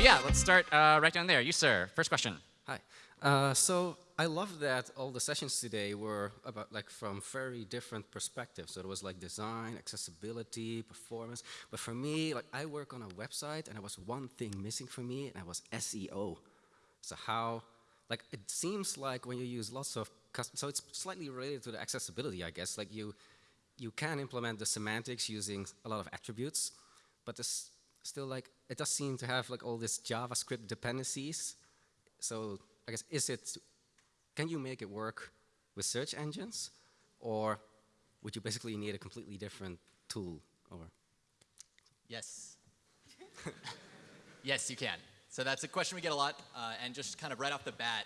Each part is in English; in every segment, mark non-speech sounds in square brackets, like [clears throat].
but yeah, let's start uh, right down there. You, sir. First question. Hi. Uh, so I love that all the sessions today were about like from very different perspectives. So it was like design, accessibility, performance. But for me, like I work on a website and there was one thing missing for me and that was SEO. So how, like it seems like when you use lots of, so it's slightly related to the accessibility, I guess. Like you, you can implement the semantics using a lot of attributes, but this still like, it does seem to have like all these JavaScript dependencies. So I guess, is it can you make it work with search engines? Or would you basically need a completely different tool? Or Yes. [laughs] yes, you can. So that's a question we get a lot. Uh, and just kind of right off the bat,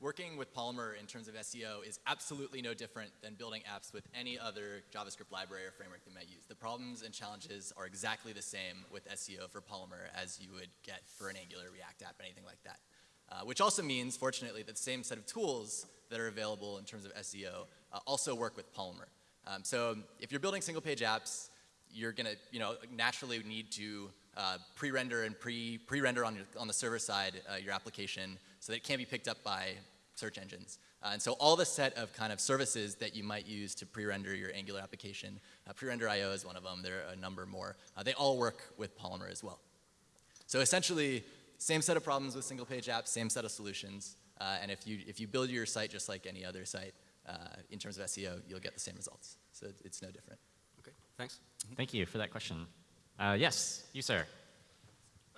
working with Polymer in terms of SEO is absolutely no different than building apps with any other JavaScript library or framework you might use. The problems and challenges are exactly the same with SEO for Polymer as you would get for an Angular React app, anything like that. Uh, which also means, fortunately, that the same set of tools that are available in terms of SEO uh, also work with Polymer. Um, so if you're building single page apps, you're gonna, you know, naturally need to uh, pre-render and pre, pre-render on, on the server side uh, your application so that it can be picked up by search engines. Uh, and so all the set of kind of services that you might use to pre-render your Angular application, uh, pre-render IO is one of them, there are a number more, they all work with Polymer as well. So essentially, same set of problems with single page apps, same set of solutions. Uh, and if you, if you build your site just like any other site, uh, in terms of SEO, you'll get the same results. So it's no different. Okay, thanks. Thank you for that question. Uh, yes, you, sir.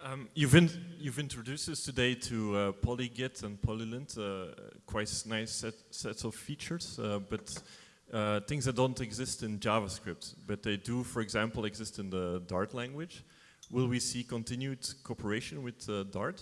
Um, you've, in, you've introduced us today to uh, polygit and polylint, uh, quite nice set, sets of features, uh, but uh, things that don't exist in JavaScript, but they do, for example, exist in the Dart language. Will we see continued cooperation with uh, Dart?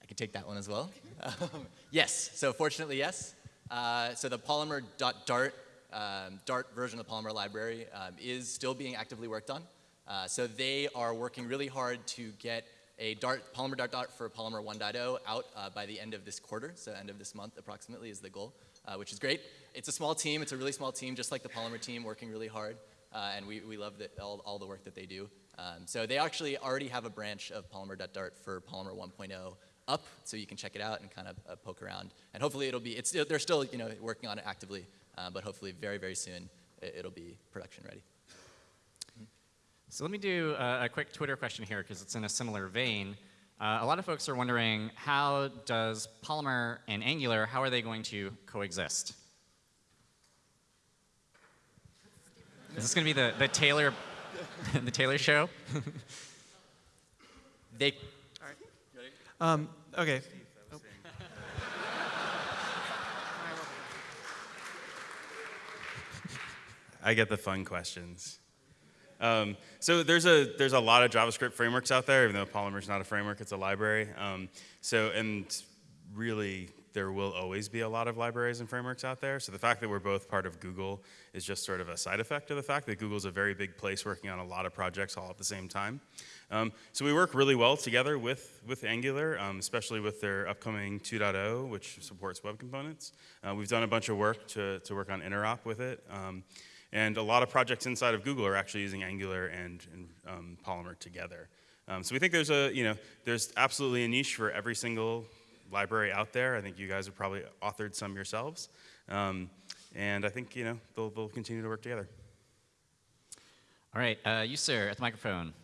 I can take that one as well. Um, yes, so fortunately, yes. Uh, so the Polymer.Dart um, Dart version of the Polymer library um, is still being actively worked on. Uh, so they are working really hard to get a Dart, Polymer.Dart for Polymer 1.0 out uh, by the end of this quarter, so end of this month approximately is the goal, uh, which is great. It's a small team, it's a really small team, just like the Polymer team, working really hard, uh, and we, we love the, all, all the work that they do. Um, so they actually already have a branch of Polymer.Dart for Polymer 1.0 up, so you can check it out and kind of uh, poke around. And hopefully it'll be, it's, they're still you know, working on it actively, uh, but hopefully very, very soon it'll be production ready. So let me do a, a quick Twitter question here because it's in a similar vein. Uh, a lot of folks are wondering how does Polymer and Angular, how are they going to coexist? Is this going to be the, the Taylor [laughs] the Taylor Show. [laughs] they. Um, okay. I get the fun questions. Um, so there's a there's a lot of JavaScript frameworks out there, even though Polymer's not a framework, it's a library. Um, so and really there will always be a lot of libraries and frameworks out there. So the fact that we're both part of Google is just sort of a side effect of the fact that Google's a very big place working on a lot of projects all at the same time. Um, so we work really well together with, with Angular, um, especially with their upcoming 2.0, which supports web components. Uh, we've done a bunch of work to, to work on interop with it. Um, and a lot of projects inside of Google are actually using Angular and, and um, Polymer together. Um, so we think there's a, you know, there's absolutely a niche for every single library out there. I think you guys have probably authored some yourselves. Um, and I think, you know, they'll, they'll continue to work together. All right, uh, you, sir, at the microphone.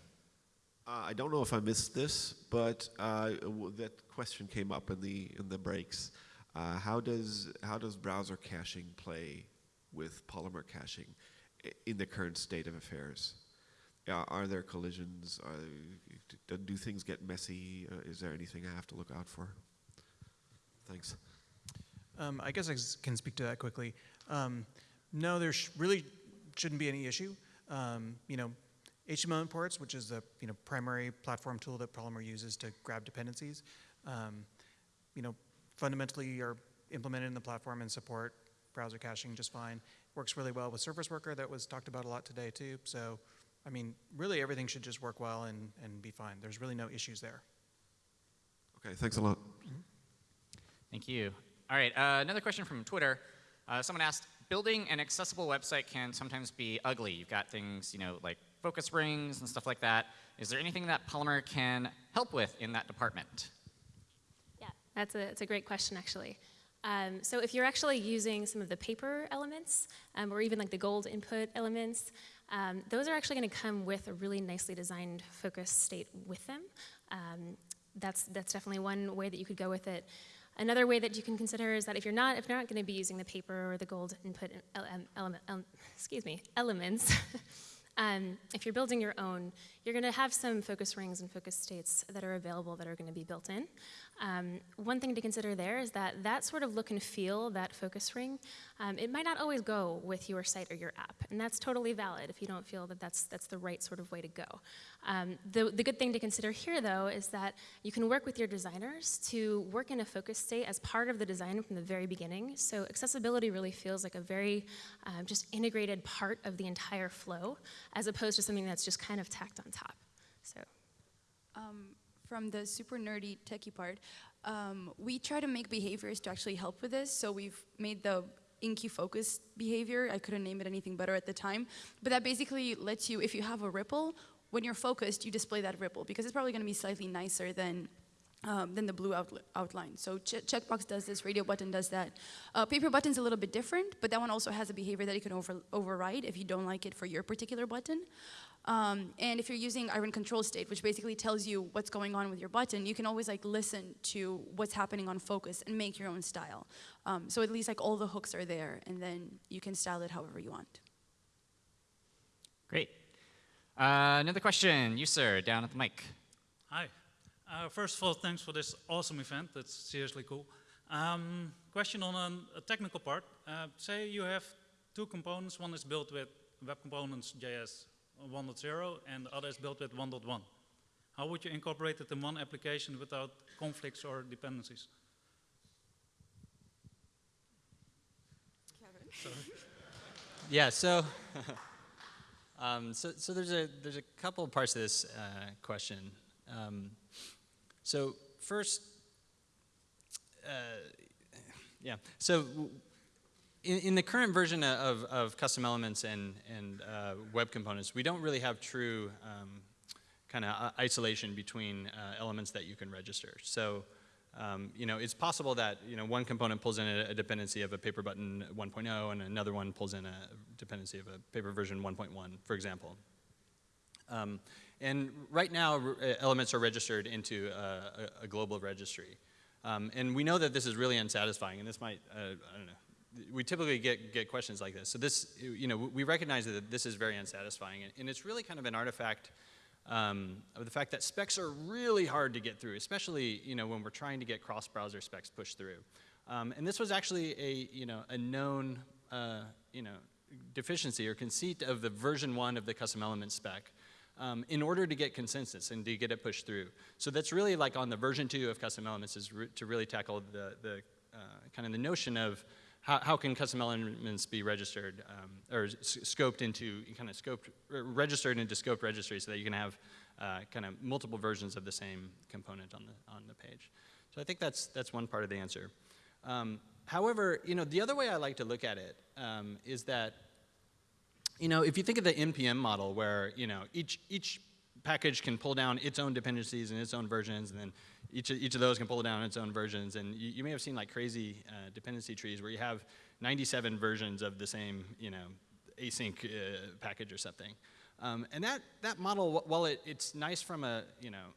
Uh, I don't know if I missed this, but uh, that question came up in the in the breaks. Uh, how does how does browser caching play with Polymer caching in the current state of affairs? are there collisions? do things get messy? Uh, is there anything I have to look out for? Thanks. Um, I guess I can speak to that quickly. Um, no, there sh really shouldn't be any issue. Um, you know, HTML imports, which is the you know primary platform tool that Polymer uses to grab dependencies, um, you know, fundamentally are implemented in the platform and support browser caching just fine. Works really well with Service Worker that was talked about a lot today too. So, I mean, really everything should just work well and, and be fine. There's really no issues there. Okay, thanks a lot. Mm -hmm. Thank you. All right, uh, another question from Twitter. Uh, someone asked, building an accessible website can sometimes be ugly. You've got things, you know, like focus rings and stuff like that. Is there anything that Polymer can help with in that department? Yeah, that's a, that's a great question, actually. Um, so if you're actually using some of the paper elements, um, or even like the gold input elements, um, those are actually going to come with a really nicely designed focus state with them. Um, that's, that's definitely one way that you could go with it. Another way that you can consider is that if you're not, if you're not going to be using the paper or the gold input ele- element, um, excuse me, elements, [laughs] um, if you're building your own, you're going to have some focus rings and focus states that are available that are going to be built in. Um, one thing to consider there is that that sort of look and feel, that focus ring, um, it might not always go with your site or your app, and that's totally valid if you don't feel that that's, that's the right sort of way to go. Um, the, the good thing to consider here, though, is that you can work with your designers to work in a focus state as part of the design from the very beginning, so accessibility really feels like a very um, just integrated part of the entire flow, as opposed to something that's just kind of tacked on top. So. um, from the super nerdy techie part, um, we try to make behaviors to actually help with this. So we've made the Inky focus behavior. I couldn't name it anything better at the time, but that basically lets you, if you have a ripple, when you're focused, you display that ripple because it's probably going to be slightly nicer than um, than the blue outl- outline. So ch- checkbox does this, radio button does that. Uh, paper button's a little bit different, but that one also has a behavior that you can over- override if you don't like it for your particular button. Um, and if you're using iron control state, which basically tells you what's going on with your button, you can always like listen to what's happening on focus and make your own style. Um, so at least like all the hooks are there, and then you can style it however you want. Great. Uh, another question, you sir, down at the mic. Hi. Uh, first of all, thanks for this awesome event. That's seriously cool. Um, question on an, a technical part. Uh, say you have two components. One is built with Web Components JS 1.0 and the other is built with 1.1. How would you incorporate it in one application without conflicts or dependencies? Yeah, so, [laughs] um, so, so there's a there's a couple parts of this uh, question. Um, so first, uh, yeah. So in, in the current version of, of custom elements and and uh, web components, we don't really have true um, kind of isolation between uh, elements that you can register. So. Um, you know, it's possible that you know one component pulls in a, a dependency of a paper button 1.0, and another one pulls in a dependency of a paper version 1.1, for example. Um, and right now, uh, elements are registered into uh, a, a global registry, um, and we know that this is really unsatisfying. And this might, uh, I don't know, we typically get get questions like this. So this, you know, we recognize that this is very unsatisfying, and, and it's really kind of an artifact um, of the fact that specs are really hard to get through, especially you know when we're trying to get cross-browser specs pushed through. Um, and this was actually a you know a known uh, you know deficiency or conceit of the version one of the custom element spec. Um, in order to get consensus and to get it pushed through. So that's really like on the version two of custom elements is to really tackle the, the uh, kind of the notion of how, how can custom elements be registered um, or scoped into kind of scoped registered into scoped registry so that you can have uh, kind of multiple versions of the same component on the on the page. So I think that's that's one part of the answer. Um, however, you know the other way I like to look at it um, is that you know if you think of the npm model where you know each each package can pull down its own dependencies and its own versions, and then each of, each of those can pull down its own versions. And you, you may have seen like crazy uh, dependency trees where you have 97 versions of the same, you know, async uh, package or something. Um, and that, that model, while it, it's nice from a, you know,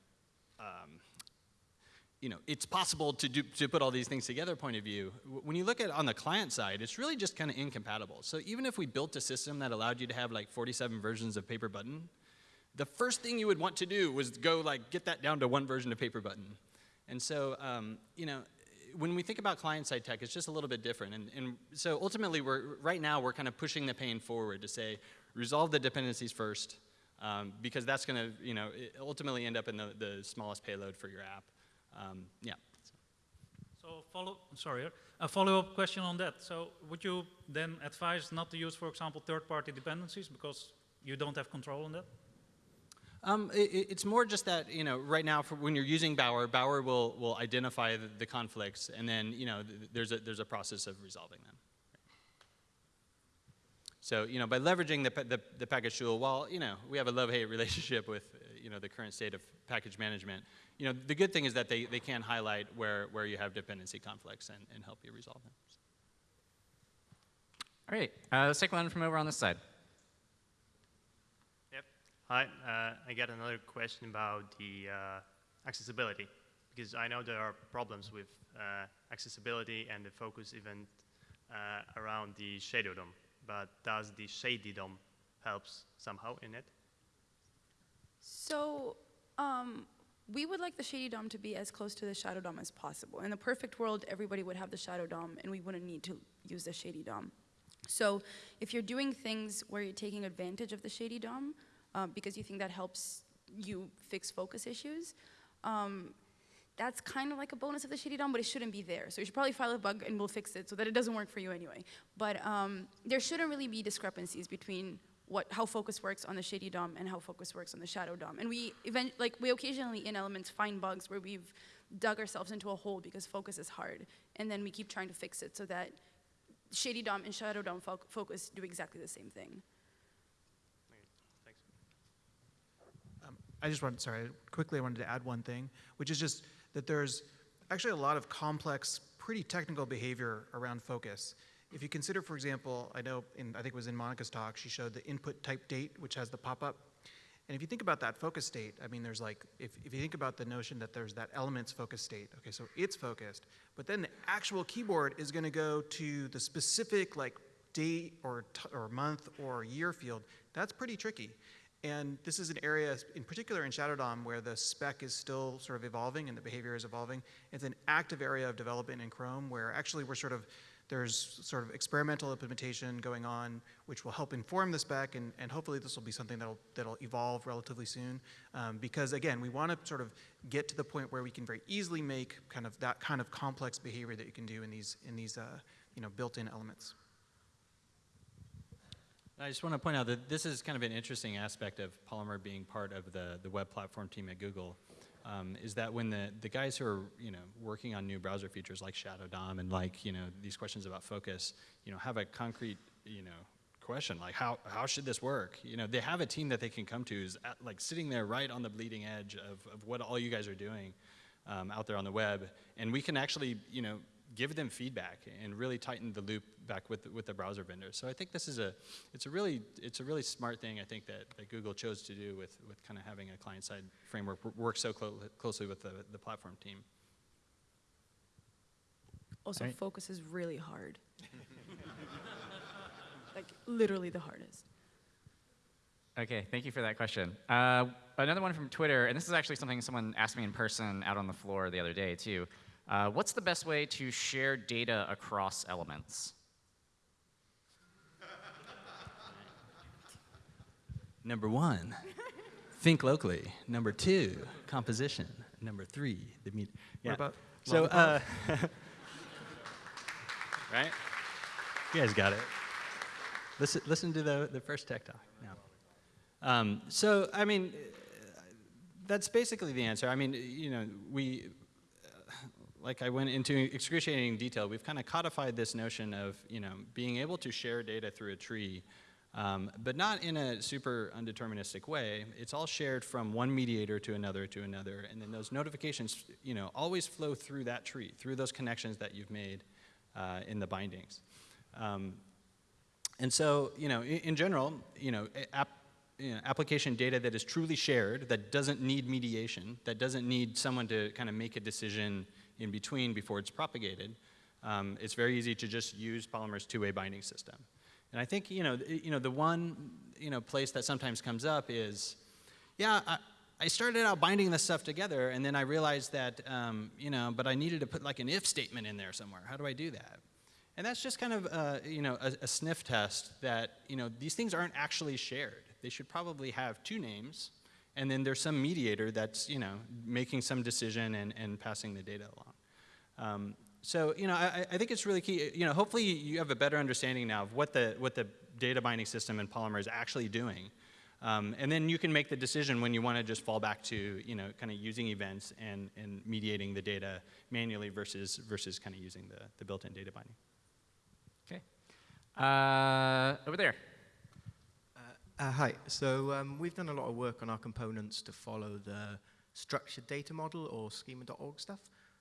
um, you know, it's possible to, do, to put all these things together point of view, when you look at on the client side, it's really just kind of incompatible. So even if we built a system that allowed you to have like 47 versions of Paper Button, the first thing you would want to do was go like get that down to one version of Paper Button. And so, um, you know, when we think about client-side tech, it's just a little bit different. And, and so ultimately, we're right now we're kind of pushing the pain forward to say resolve the dependencies first, um, because that's going to, you know, ultimately end up in the, the smallest payload for your app. Um, yeah. So follow, sorry, a follow-up question on that. So would you then advise not to use, for example, third-party dependencies because you don't have control on that? Um, i i- it's more just that you know right now for when you're using Bower, Bower will will identify the, the conflicts, and then you know th- there's a there's a process of resolving them. So, you know, by leveraging the, the, the package tool, while, you know, we have a love-hate [laughs] relationship with, you know, the current state of package management, you know, the good thing is that they, they can highlight where, where you have dependency conflicts and, and help you resolve them. All right, uh, let's take one from over on this side. Hi, uh, I got another question about the uh, accessibility because I know there are problems with uh, accessibility and the focus event uh, around the Shadow DOM. But does the Shady DOM helps somehow in it? So um, we would like the Shady DOM to be as close to the Shadow DOM as possible. In the perfect world, everybody would have the Shadow DOM, and we wouldn't need to use the Shady DOM. So if you're doing things where you're taking advantage of the Shady DOM, um, because you think that helps you fix focus issues, um, that's kind of like a bonus of the Shady DOM, but it shouldn't be there. So you should probably file a bug and we'll fix it so that it doesn't work for you anyway. But um, there shouldn't really be discrepancies between what, how focus works on the Shady DOM and how focus works on the Shadow DOM. And we, event, like, we occasionally in Elements find bugs where we've dug ourselves into a hole because focus is hard. And then we keep trying to fix it so that Shady DOM and Shadow DOM fo focus do exactly the same thing. Thanks. Um, I just wanted, sorry, quickly I wanted to add one thing, which is just that there's actually a lot of complex, pretty technical behavior around focus. If you consider, for example, I know, in, I think it was in Monica's talk, she showed the input type date, which has the pop-up. And if you think about that focus state, I mean, there's like, if, if you think about the notion that there's that elements focus state, okay, so it's focused, but then the actual keyboard is gonna go to the specific like date or, or month or year field, that's pretty tricky. And this is an area, in particular in Shadow DOM, where the spec is still sort of evolving and the behavior is evolving. It's an active area of development in Chrome where actually we're sort of, there's sort of experimental implementation going on, which will help inform the spec, and, and hopefully this will be something that'll, that'll evolve relatively soon. Um, because again, we want to sort of get to the point where we can very easily make kind of that kind of complex behavior that you can do in these, in these uh, you know, built-in elements. I just want to point out that this is kind of an interesting aspect of Polymer being part of the, the web platform team at Google. Um, is that when the, the guys who are you know working on new browser features like Shadow DOM and like you know these questions about focus, you know have a concrete you know question like how how should this work? You know they have a team that they can come to is at, like sitting there right on the bleeding edge of, of what all you guys are doing um, out there on the web, and we can actually you know give them feedback and really tighten the loop back with the, with the browser vendors. So I think this is a it's a really it's a really smart thing I think that, that Google chose to do with with kind of having a client side framework work so clo closely with the, the platform team. Also, Right. focus is really hard. [laughs] like, literally the hardest. Okay, thank you for that question. Uh, another one from Twitter, and this is actually something someone asked me in person out on the floor the other day too. Uh, what's the best way to share data across elements? Number one, think locally. Number two, composition. Number three, the meet. Yeah. about so? Uh, [laughs] right? You guys got it. Listen, listen to the, the first tech talk now. Um, so, I mean, uh, that's basically the answer. I mean, you know, we, uh, like I went into excruciating detail, we've kind of codified this notion of, you know, being able to share data through a tree, um, but not in a super undeterministic way. It's all shared from one mediator to another to another, and then those notifications, you know, always flow through that tree, through those connections that you've made uh, in the bindings. Um, and so, you know, in, in general, you know, app, you know, application data that is truly shared, that doesn't need mediation, that doesn't need someone to kind of make a decision in between before it's propagated, um, it's very easy to just use Polymer's two-way binding system. And I think, you know, you know, the one, you know, place that sometimes comes up is, yeah, I, I started out binding this stuff together, and then I realized that, um, you know, but I needed to put like an if statement in there somewhere. How do I do that? And that's just kind of, uh, you know, a, a sniff test that, you know, these things aren't actually shared. They should probably have two names, and then there's some mediator that's, you know, making some decision and, and passing the data along. Um, so, you know, I, I think it's really key. You know, hopefully you have a better understanding now of what the, what the data binding system in Polymer is actually doing. Um, and then you can make the decision when you want to just fall back to, you know, kind of using events and, and mediating the data manually versus, versus kind of using the, the built-in data binding. Okay. Uh, over there. Uh, hi. So um, we've done a lot of work on our components to follow the structured data model or schema.org stuff.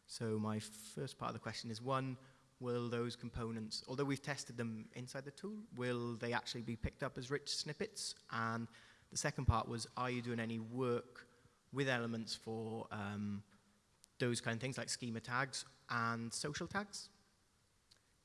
So my first part of the question is one, will those components, although we've tested them inside the tool, will they actually be picked up as rich snippets? And the second part was, are you doing any work with elements for um, those kind of things like schema tags and social tags?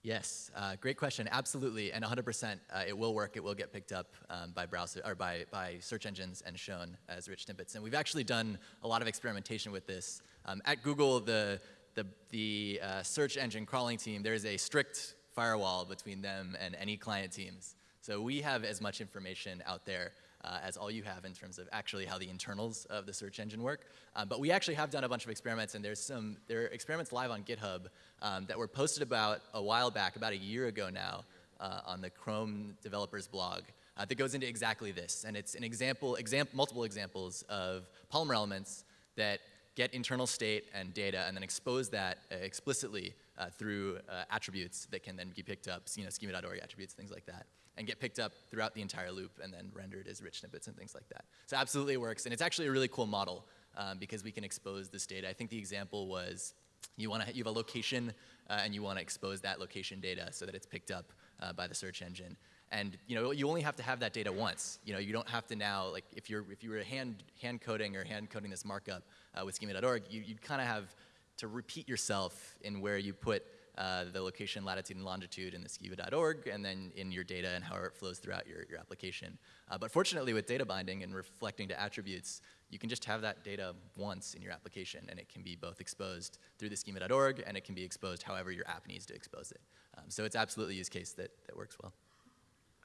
Yes, uh, great question. Absolutely, and 100%, uh, it will work. It will get picked up um, by browser or by, by search engines and shown as rich snippets. And we've actually done a lot of experimentation with this. Um, at Google, the the the uh, search engine crawling team, there is a strict firewall between them and any client teams. So we have as much information out there uh, as all you have in terms of actually how the internals of the search engine work. Um, but we actually have done a bunch of experiments, and there's some there are experiments live on GitHub um, that were posted about a while back, about a year ago now, uh, on the Chrome developers blog. Uh, that goes into exactly this, and it's an example, exam multiple examples of Polymer elements that get internal state and data, and then expose that uh, explicitly uh, through uh, attributes that can then be picked up, you know, schema.org attributes, things like that and get picked up throughout the entire loop and then rendered as rich snippets and things like that. So absolutely it works, and it's actually a really cool model um, because we can expose this data. I think the example was you want to you have a location uh, and you want to expose that location data so that it's picked up uh, by the search engine. And you know you only have to have that data once. You know you don't have to now like if you're if you were hand hand coding or hand coding this markup uh, with schema.org, you, you'd kind of have to repeat yourself in where you put uh, the location, latitude, and longitude in the schema.org, and then in your data and how it flows throughout your, your application. Uh, but fortunately, with data binding and reflecting to attributes, you can just have that data once in your application, and it can be both exposed through the schema.org, and it can be exposed however your app needs to expose it. Um, so it's absolutely a use case that, that works well.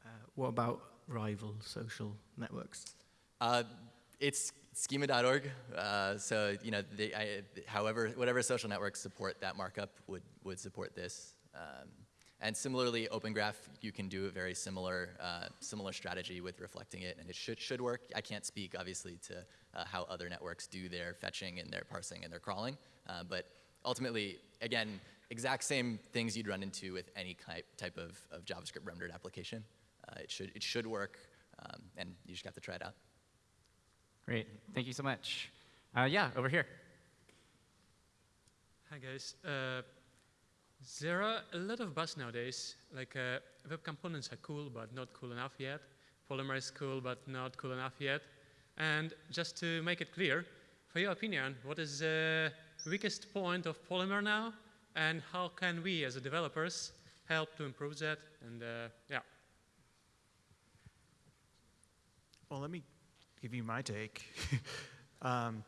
Uh, what about rival social networks? Uh, it's schema.org. Uh, so you know, I, however, whatever social networks support that markup would would support this. Um, and similarly, Open Graph, you can do a very similar uh, similar strategy with reflecting it, and it should should work. I can't speak obviously to uh, how other networks do their fetching and their parsing and their crawling, uh, but ultimately, again, exact same things you'd run into with any type type of, of JavaScript rendered application. Uh, it should it should work, um, and you just have to try it out. Great. Thank you so much. Uh, yeah, over here. Hi, guys. Uh, there are a lot of buzz nowadays. Like, uh, web components are cool, but not cool enough yet. Polymer is cool, but not cool enough yet. And just to make it clear, for your opinion, what is the weakest point of Polymer now? And how can we, as developers, help to improve that? And uh, yeah. Well, let me give you my take. [laughs] um,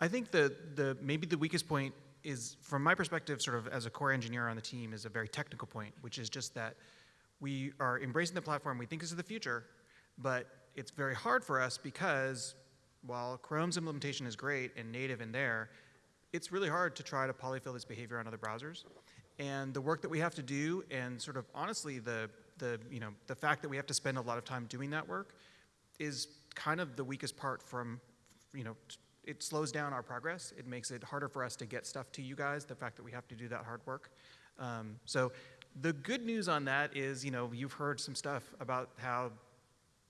I think the, the maybe the weakest point is, from my perspective, sort of as a core engineer on the team, is a very technical point, which is just that we are embracing the platform we think is the future, but it's very hard for us because while Chrome's implementation is great and native in there, it's really hard to try to polyfill this behavior on other browsers. And the work that we have to do, and sort of honestly, the, the, you know, the fact that we have to spend a lot of time doing that work is kind of the weakest part from, you know, it slows down our progress. It makes it harder for us to get stuff to you guys, the fact that we have to do that hard work. Um, so the good news on that is, you know, you've heard some stuff about how,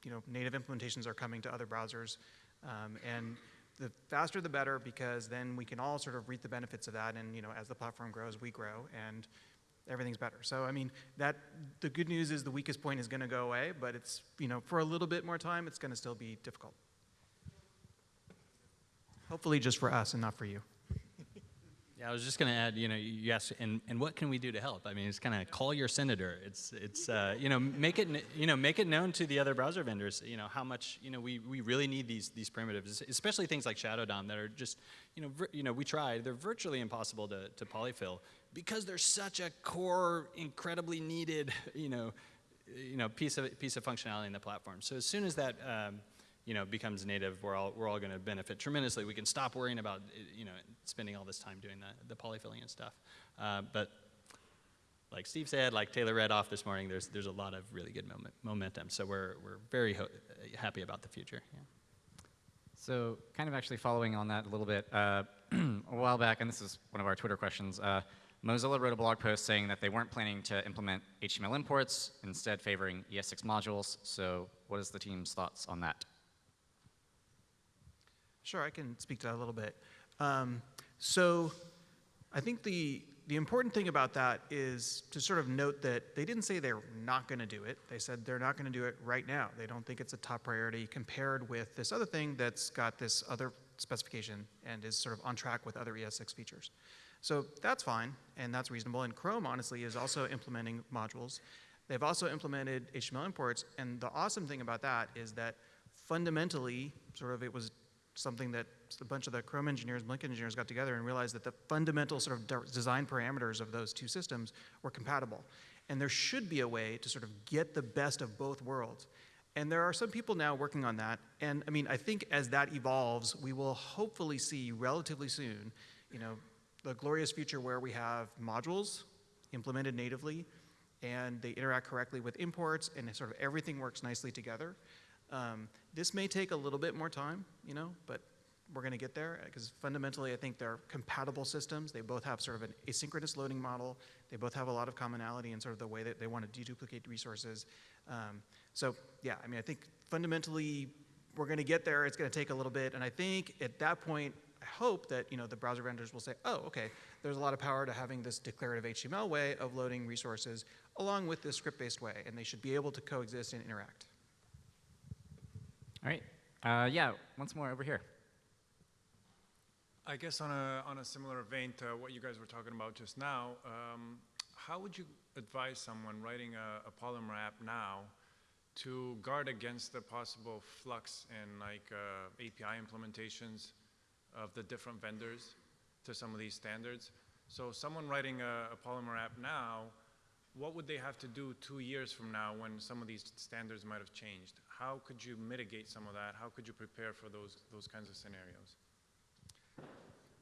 you know, native implementations are coming to other browsers. Um, and the faster the better because then we can all sort of reap the benefits of that and you know as the platform grows we grow and everything's better. So i mean that the good news is the weakest point is going to go away but it's you know for a little bit more time it's going to still be difficult. Hopefully just for us and not for you I was just going to add, you know, asked, and, and what can we do to help? I mean, it's kind of call your senator. It's, it's uh, you know, make it, you know, make it known to the other browser vendors, you know, how much, you know, we, we really need these, these primitives, especially things like Shadow DOM that are just, you know, you know, we tried, they're virtually impossible to, to polyfill because they're such a core, incredibly needed, you know, you know, piece of, piece of functionality in the platform. So as soon as that, um, you know, becomes native, we're all, we're all going to benefit tremendously. We can stop worrying about, you know, spending all this time doing the, the polyfilling and stuff. Uh, but like Steve said, like Taylor read off this morning, there's, there's a lot of really good moment, momentum. So we're, we're very happy about the future. Yeah. So kind of actually following on that a little bit, uh, [clears throat] a while back, and this is one of our Twitter questions, uh, Mozilla wrote a blog post saying that they weren't planning to implement HTML imports, instead favoring ES6 modules. So what is the team's thoughts on that? Sure, I can speak to that a little bit. Um, so I think the, the important thing about that is to sort of note that they didn't say they're not going to do it. They said they're not going to do it right now. They don't think it's a top priority compared with this other thing that's got this other specification and is sort of on track with other ES6 features. So that's fine, and that's reasonable. And Chrome, honestly, is also implementing modules. They've also implemented HTML imports, and the awesome thing about that is that fundamentally, sort of it was something that a bunch of the Chrome engineers, and Blink engineers got together and realized that the fundamental sort of design parameters of those two systems were compatible. And there should be a way to sort of get the best of both worlds. And there are some people now working on that. And I mean, I think as that evolves, we will hopefully see relatively soon, you know, the glorious future where we have modules implemented natively and they interact correctly with imports and sort of everything works nicely together. Um, this may take a little bit more time, you know, but we're going to get there because fundamentally I think they're compatible systems. They both have sort of an asynchronous loading model. They both have a lot of commonality in sort of the way that they want to deduplicate resources. Um, so yeah, I mean, I think fundamentally we're going to get there. It's going to take a little bit. And I think at that point, I hope that you know the browser vendors will say, oh, okay, there's a lot of power to having this declarative HTML way of loading resources along with this script-based way, and they should be able to coexist and interact. All right. Uh, yeah, once more over here. I guess on a, on a similar vein to what you guys were talking about just now, um, how would you advise someone writing a, a Polymer app now to guard against the possible flux in like uh, API implementations of the different vendors to some of these standards? So someone writing a, a Polymer app now, what would they have to do two years from now when some of these standards might have changed? How could you mitigate some of that? How could you prepare for those, those kinds of scenarios?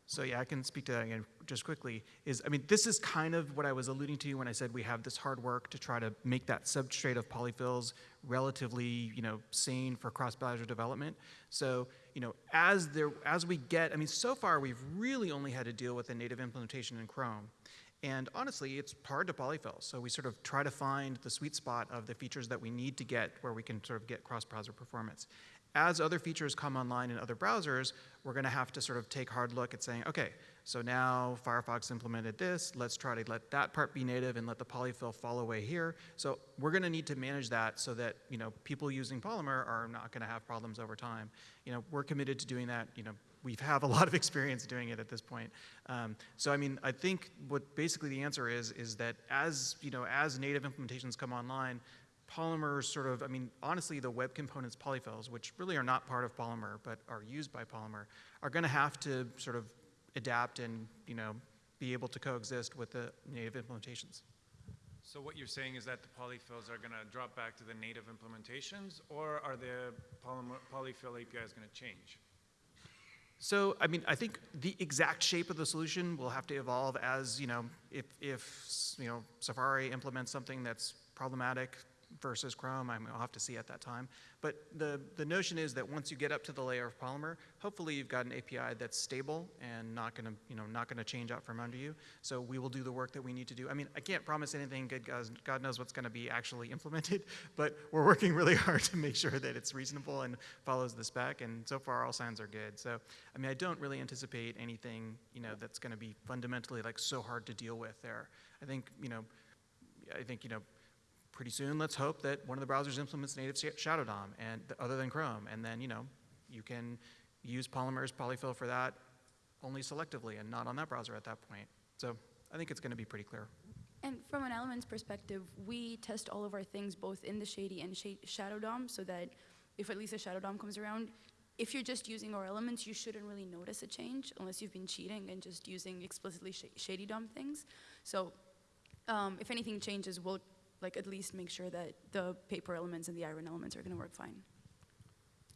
So yeah, I can speak to that again just quickly. Is I mean, this is kind of what I was alluding to when I said we have this hard work to try to make that substrate of polyfills relatively, you know, sane for cross-browser development. So you know, as there as we get, I mean, so far we've really only had to deal with the native implementation in Chrome. And honestly, it's hard to polyfill. So we sort of try to find the sweet spot of the features that we need to get where we can sort of get cross-browser performance as other features come online in other browsers, we're going to have to sort of take hard look at saying, okay, so now Firefox implemented this, let's try to let that part be native and let the polyfill fall away here. So we're going to need to manage that so that, you know, people using Polymer are not going to have problems over time. You know, we're committed to doing that, you know, we have a [laughs] lot of experience doing it at this point. Um, so I mean, I think what basically the answer is, is that as, you know, as native implementations come online, Polymer sort of, I mean, honestly, the web components polyfills, which really are not part of Polymer but are used by Polymer, are going to have to sort of adapt and, you know, be able to coexist with the native implementations. So what you're saying is that the polyfills are going to drop back to the native implementations, or are the polymer, polyfill APIs going to change? So, I mean, I think the exact shape of the solution will have to evolve as, you know, if, if you know, Safari implements something that's problematic, versus Chrome. I mean, I'll have to see at that time. But the, the notion is that once you get up to the layer of Polymer, hopefully you've got an API that's stable and not going to, you know, not to change out from under you. So we will do the work that we need to do. I mean, I can't promise anything. Good God, God knows what's going to be actually implemented, [laughs] but we're working really [laughs] hard to make sure that it's reasonable and follows the spec. And so far, all signs are good. So, I mean, I don't really anticipate anything, you know, that's going to be fundamentally like so hard to deal with there. I think, you know, I think, you know, pretty soon, let's hope that one of the browsers implements native Shadow DOM and other than Chrome, and then you know you can use Polymer's polyfill for that only selectively and not on that browser at that point. So I think it's going to be pretty clear. And from an Elements perspective, we test all of our things both in the Shady and sh Shadow DOM so that if at least a Shadow DOM comes around, if you're just using our elements, you shouldn't really notice a change unless you've been cheating and just using explicitly sh Shady DOM things. So um, if anything changes, we'll like at least make sure that the paper elements and the iron elements are going to work fine.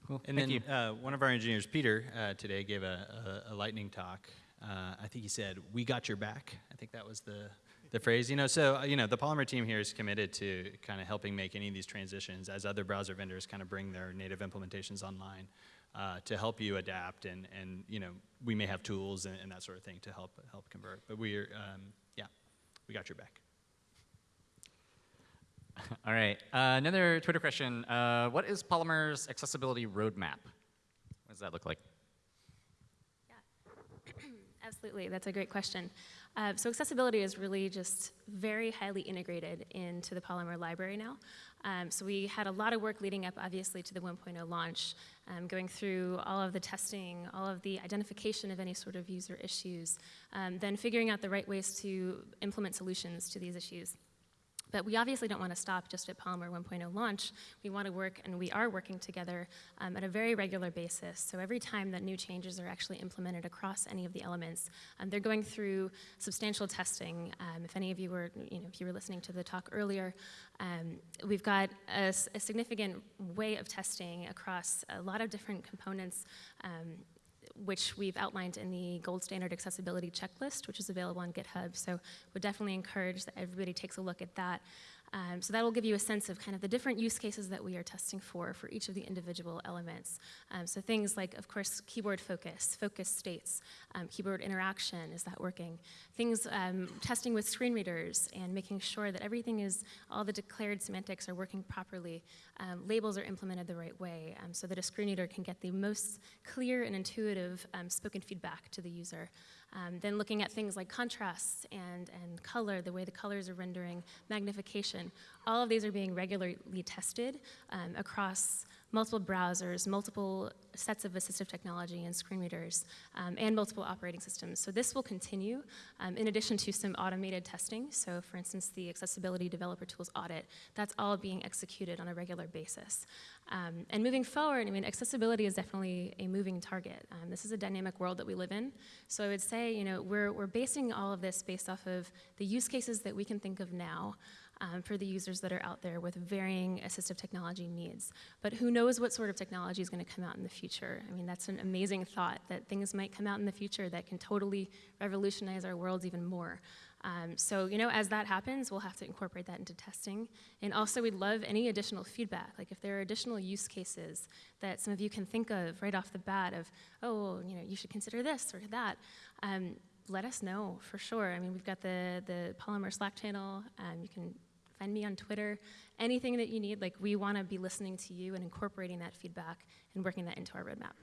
Cool. And Thank then uh, one of our engineers, Peter, uh, today gave a, a, a lightning talk. Uh, I think he said, "We got your back." I think that was the the phrase. You know, so uh, you know, the Polymer team here is committed to kind of helping make any of these transitions as other browser vendors kind of bring their native implementations online. uh, to help you adapt, and, and you know, we may have tools and, and that sort of thing to help, help convert. But we're, um, yeah, we got your back. [laughs] All right. Uh, another Twitter question. Uh, what is Polymer's accessibility roadmap? What does that look like? [clears throat] Absolutely, that's a great question. Uh, so accessibility is really just very highly integrated into the Polymer library now. Um, so we had a lot of work leading up, obviously, to the 1.0 launch, um, going through all of the testing, all of the identification of any sort of user issues, um, then figuring out the right ways to implement solutions to these issues. But we obviously don't want to stop just at Polymer 1.0 launch. We want to work, and we are working together um, at a very regular basis. So every time that new changes are actually implemented across any of the elements, um, they're going through substantial testing. Um, if any of you were, you know, if you were listening to the talk earlier, um, we've got a, a, significant way of testing across a lot of different components um, which we've outlined in the gold standard accessibility checklist, which is available on GitHub. So would definitely encourage that everybody takes a look at that. Um, so that will give you a sense of kind of the different use cases that we are testing for for each of the individual elements. Um, so things like, of course, keyboard focus, focus states, um, keyboard interaction, is that working? Things, um, testing with screen readers and making sure that everything is, all the declared semantics are working properly, um, labels are implemented the right way, um, so that a screen reader can get the most clear and intuitive spoken feedback to the user. Um, then looking at things like contrasts and, and color, the way the colors are rendering, magnification, all of these are being regularly tested um, across multiple browsers, multiple sets of assistive technology and screen readers, um, and multiple operating systems. So this will continue um, in addition to some automated testing. So for instance, the Accessibility Developer Tools audit, that's all being executed on a regular basis. Um, and moving forward, I mean, accessibility is definitely a moving target. Um, this is a dynamic world that we live in. So I would say, you know, we're, we're basing all of this based off of the use cases that we can think of now, um, for the users that are out there with varying assistive technology needs. But who knows what sort of technology is going to come out in the future? I mean, that's an amazing thought that things might come out in the future that can totally revolutionize our worlds even more. Um, so, you know, as that happens, we'll have to incorporate that into testing. And also, we'd love any additional feedback. Like, if there are additional use cases that some of you can think of right off the bat of, oh, you know, you should consider this or that, um, let us know for sure. I mean, we've got the, the Polymer Slack channel. Um, you can find me on Twitter, anything that you need. Like, we want to be listening to you and incorporating that feedback and working that into our roadmap.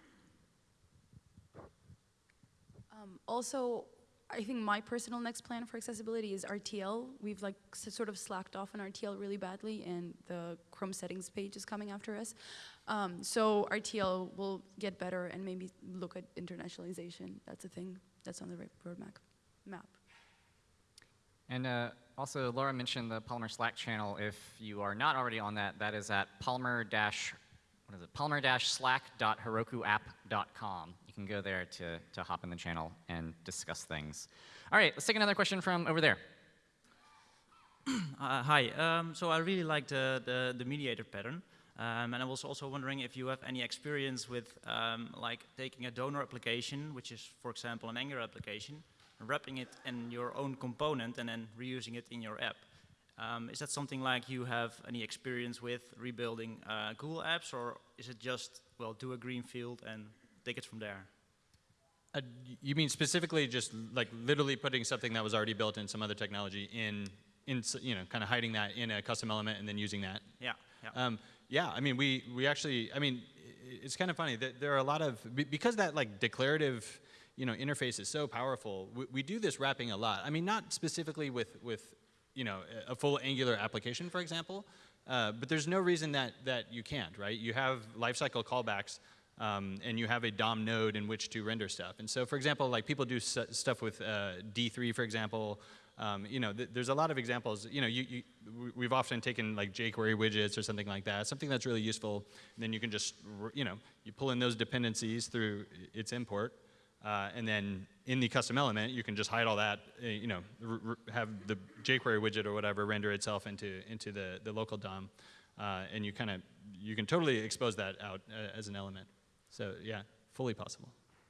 Um, also, I think my personal next plan for accessibility is RTL. We've like sort of slacked off on RTL really badly, and the Chrome settings page is coming after us. Um, so RTL will get better and maybe look at internationalization. That's a thing that's on the roadmap. Map. And uh, also, Laura mentioned the Polymer Slack channel. If you are not already on that, that is at polymer dash what is it? Polymer-slack.herokuapp.com. You can go there to, to hop in the channel and discuss things. All right, let's take another question from over there. [clears throat] Uh, hi, um, so I really like the, the, the mediator pattern. Um, and I was also wondering if you have any experience with um, like taking a donor application, which is, for example, an Angular application, wrapping it in your own component and then reusing it in your app. Um, is that something like you have any experience with rebuilding uh, Google apps, or is it just, well, do a greenfield and take it from there? Uh, you mean specifically just like literally putting something that was already built in some other technology in, in you know, kind of hiding that in a custom element and then using that? Yeah. Yeah. Um, yeah. I mean, we we actually. I mean, it's kind of funny that there are a lot of because that like declarative you know, interface is so powerful. We, we, do this wrapping a lot. I mean, not specifically with, with you know, a full Angular application, for example, uh, but there's no reason that, that you can't, right? You have lifecycle callbacks, um, and you have a DOM node in which to render stuff. And so, for example, like people do stuff with uh, D3, for example. Um, you know, th there's a lot of examples. You know, you, you, we've often taken like jQuery widgets or something like that, something that's really useful. And then you can just, you know, you pull in those dependencies through its import. Uh, and then in the custom element, you can just hide all that, uh, you know, have the jQuery widget or whatever render itself into, into the, the local DOM. Uh, and you kind of, you can totally expose that out uh, as an element. So yeah, fully possible.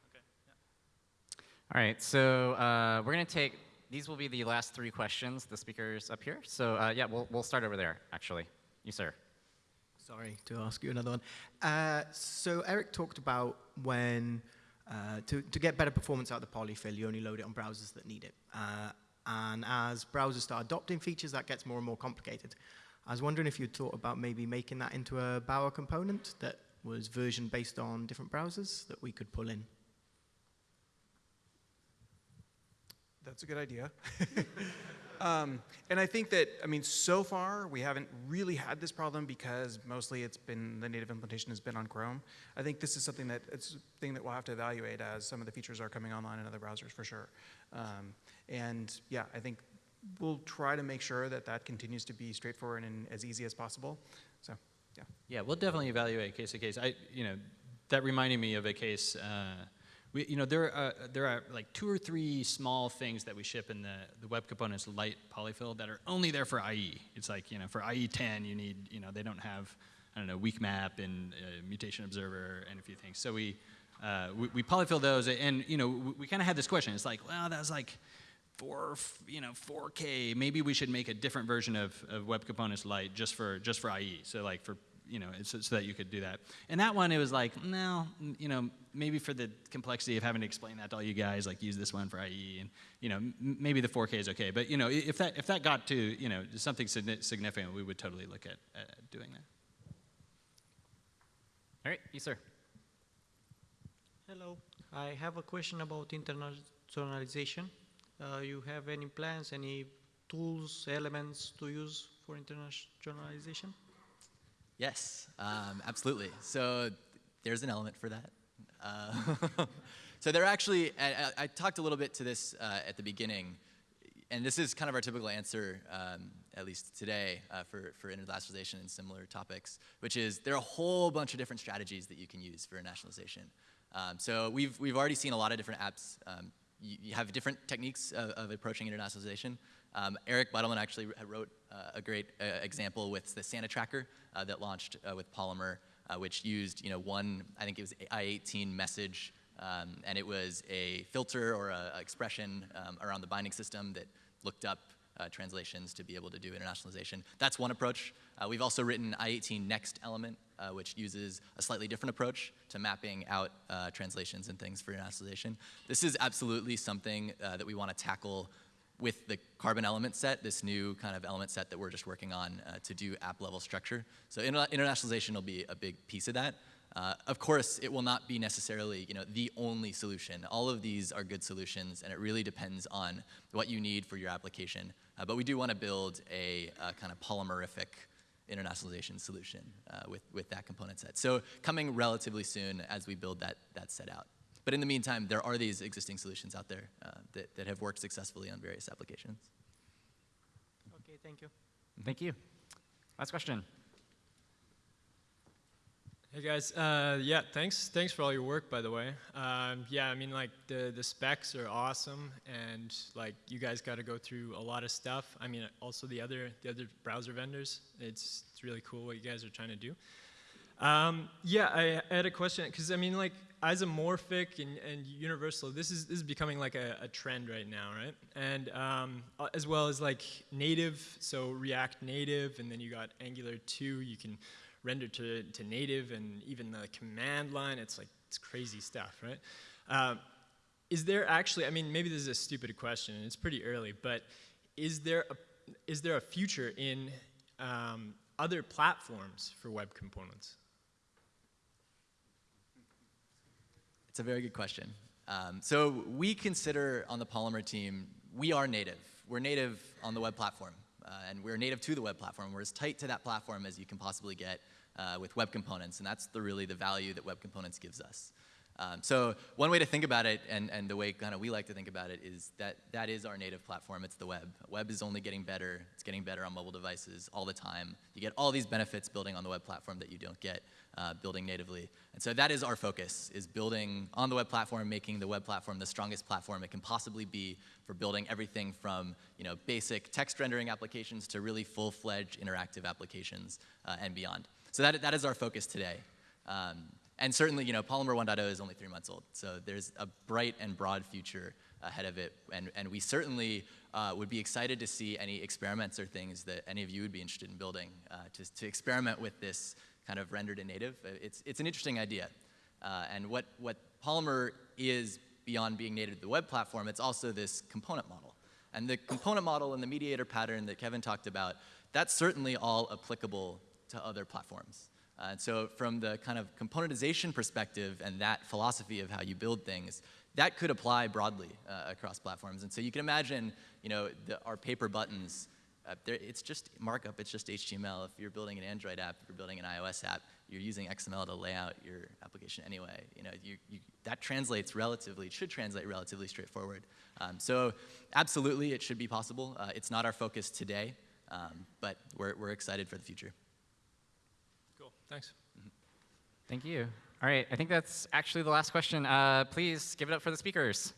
Okay. Yeah. All right, so uh, we're going to take, these will be the last three questions, the speakers up here. So uh, yeah, we'll, we'll start over there, actually. You, sir. Sorry to ask you another one. Uh, so Eric talked about when, uh, to, to get better performance out of the polyfill, you only load it on browsers that need it. Uh, and as browsers start adopting features, that gets more and more complicated. I was wondering if you'd thought about maybe making that into a Bower component that was version based on different browsers that we could pull in. That's a good idea. [laughs] um, and I think that, I mean, so far we haven't really had this problem because mostly it's been, the native implementation has been on Chrome. I think this is something that, it's a thing that we'll have to evaluate as some of the features are coming online in other browsers for sure. Um, and yeah, I think we'll try to make sure that that continues to be straightforward and as easy as possible. So, yeah. Yeah, we'll definitely evaluate case to case. I, you know, that reminded me of a case. Uh, we, you know, there are, there are like two or three small things that we ship in the, the web components lite polyfill that are only there for IE. It's like, you know, for IE 10, you need, you know, they don't have, I don't know, weak map and uh, mutation observer and a few things. So we, uh, we, we, polyfill those, and you know, we, we kind of had this question. It's like, well, that was like four, you know, 4K. Maybe we should make a different version of, of Web Components lite just for just for IE. So like for you know, so, so, that you could do that. And that one, it was like, no, you know, maybe for the complexity of having to explain that to all you guys, like use this one for IE, and you know, maybe the 4K is okay. But you know, if that if that got to you know something significant, we would totally look at, at doing that. All right, you sir. Hello, I have a question about internationalization. Uh, you have any plans, any tools, elements to use for internationalization? Yes, um, absolutely. So there's an element for that. Uh, [laughs] so there actually, I, I, talked a little bit to this uh, at the beginning, and this is kind of our typical answer, um, at least today, uh, for, for internationalization and similar topics, which is there are a whole bunch of different strategies that you can use for internationalization. Um, so we've, we've already seen a lot of different apps. Um, you, you, have different techniques of, of approaching internationalization. Um, Eric Bidelman actually wrote uh, a great uh, example with the Santa Tracker uh, that launched uh, with Polymer, uh, which used you know one, I think it was I-18 message, um, and it was a filter or a, expression um, around the binding system that looked up uh, translations to be able to do internationalization. That's one approach. We've also written I-18 Next Element, which uses a slightly different approach to mapping out translations and things for internationalization. This is absolutely something that we want to tackle with the carbon element set, this new kind of element set that we're just working on uh, to do app level structure. So inter internationalization will be a big piece of that. Uh, of course, it will not be necessarily you know, the only solution. All of these are good solutions, and it really depends on what you need for your application. Uh, but we do want to build a, a, kind of polymerific internationalization solution uh, with, with that component set. So coming relatively soon as we build that, that set out. But in the meantime, there are these existing solutions out there uh, that, that have worked successfully on various applications. Okay, thank you. Thank you. Last question. Hey guys, uh, yeah, thanks. Thanks for all your work, by the way. Um, yeah, I mean, like the the specs are awesome, and like you guys got to go through a lot of stuff. I mean, also the other the other browser vendors. It's it's really cool what you guys are trying to do. Um, yeah, I, I, had a question because I mean, like isomorphic and, and universal, this is, this is becoming like a, a trend right now, right? And um, as well as like native, so React Native, and then you got Angular 2, you can render to, to native, and even the command line, it's like, it's crazy stuff, right? Um, is there actually, I mean, maybe this is a stupid question, and it's pretty early, but is there a, is there a future in um, other platforms for web components? It's a very good question. Um, so we consider on the Polymer team, we are native. We're native on the web platform, uh, and we're native to the web platform. We're as tight to that platform as you can possibly get uh, with web components, and that's the, really the value that web components gives us. Um, so one way to think about it, and, and the way kind of we like to think about it, is that that is our native platform. It's the web. Web is only getting better. It's getting better on mobile devices all the time. You get all these benefits building on the web platform that you don't get uh, building natively. And so that is our focus, is building on the web platform, making the web platform the strongest platform it can possibly be for building everything from you know, basic text rendering applications to really full-fledged interactive applications uh, and beyond. So that, that is our focus today. Um, and certainly, you know, Polymer 1.0 is only three months old, so there's a bright and broad future ahead of it. And, and we certainly uh, would be excited to see any experiments or things that any of you would be interested in building uh, to, to experiment with this kind of rendered in native. Uh, It's, it's an interesting idea. Uh, and what, what Polymer is beyond being native to the web platform, it's also this component model. And the component model and the mediator pattern that Kevin talked about, that's certainly all applicable to other platforms. Uh, and so from the kind of componentization perspective and that philosophy of how you build things, that could apply broadly uh, across platforms. And so you can imagine, you know, the, our paper buttons, uh, it's just markup, it's just HTML. If you're building an Android app, if you're building an iOS app, you're using XML to lay out your application anyway. You know, you, you, that translates relatively, should translate relatively straightforward. Um, so absolutely, it should be possible. Uh, it's not our focus today, um, but we're, we're excited for the future. Thanks. Thank you. All right, I think that's actually the last question. Uh, please give it up for the speakers.